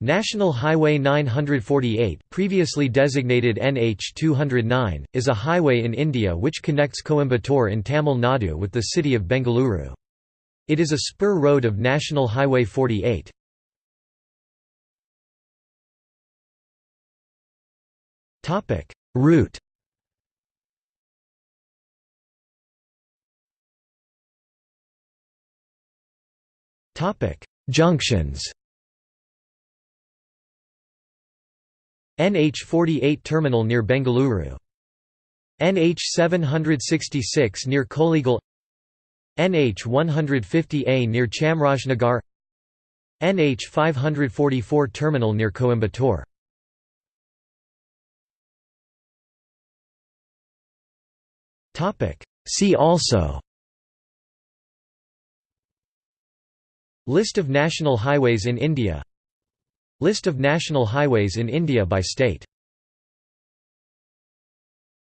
National Highway 948 previously designated NH 209, is a highway in India which connects Coimbatore in Tamil Nadu with the city of Bengaluru. It is a spur road of National Highway 48. Topic: Route Topic: Junctions NH48 terminal near Bengaluru. NH 766 near Kollegal NH 150A near Chamrajnagar. NH 544 terminal near Coimbatore. See also List of national highways in India List of national highways in India by state